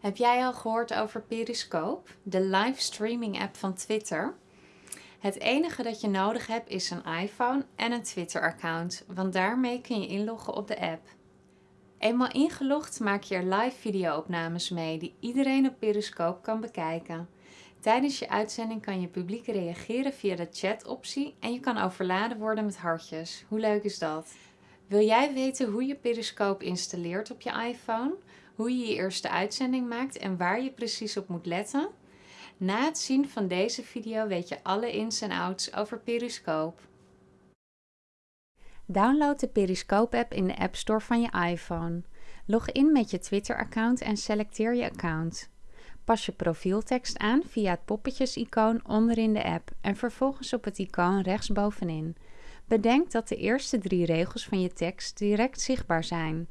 Heb jij al gehoord over Periscope, de livestreaming app van Twitter? Het enige dat je nodig hebt is een iPhone en een Twitter-account, want daarmee kun je inloggen op de app. Eenmaal ingelogd maak je er live video-opnames mee die iedereen op Periscope kan bekijken. Tijdens je uitzending kan je publiek reageren via de chat-optie en je kan overladen worden met hartjes. Hoe leuk is dat? Wil jij weten hoe je Periscope installeert op je iPhone? Hoe je je eerste uitzending maakt en waar je precies op moet letten? Na het zien van deze video weet je alle ins en outs over Periscope. Download de Periscope-app in de App Store van je iPhone. Log in met je Twitter-account en selecteer je account. Pas je profieltekst aan via het poppetjes-icoon onderin de app en vervolgens op het icoon rechtsbovenin. Bedenk dat de eerste drie regels van je tekst direct zichtbaar zijn.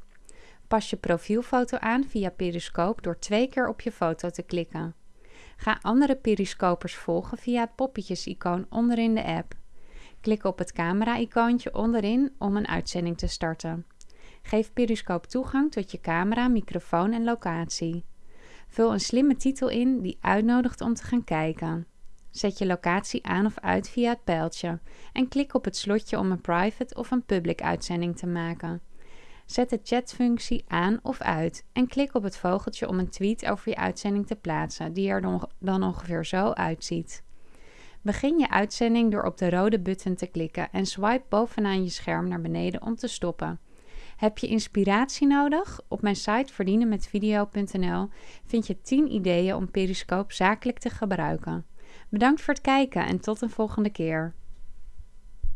Pas je profielfoto aan via Periscope door twee keer op je foto te klikken. Ga andere periscopers volgen via het poppetjes-icoon onderin de app. Klik op het camera-icoontje onderin om een uitzending te starten. Geef Periscope toegang tot je camera, microfoon en locatie. Vul een slimme titel in die uitnodigt om te gaan kijken. Zet je locatie aan of uit via het pijltje en klik op het slotje om een private of een public uitzending te maken. Zet de chatfunctie aan of uit en klik op het vogeltje om een tweet over je uitzending te plaatsen, die er dan ongeveer zo uitziet. Begin je uitzending door op de rode button te klikken en swipe bovenaan je scherm naar beneden om te stoppen. Heb je inspiratie nodig? Op mijn site verdienenmetvideo.nl vind je 10 ideeën om Periscope zakelijk te gebruiken. Bedankt voor het kijken en tot een volgende keer.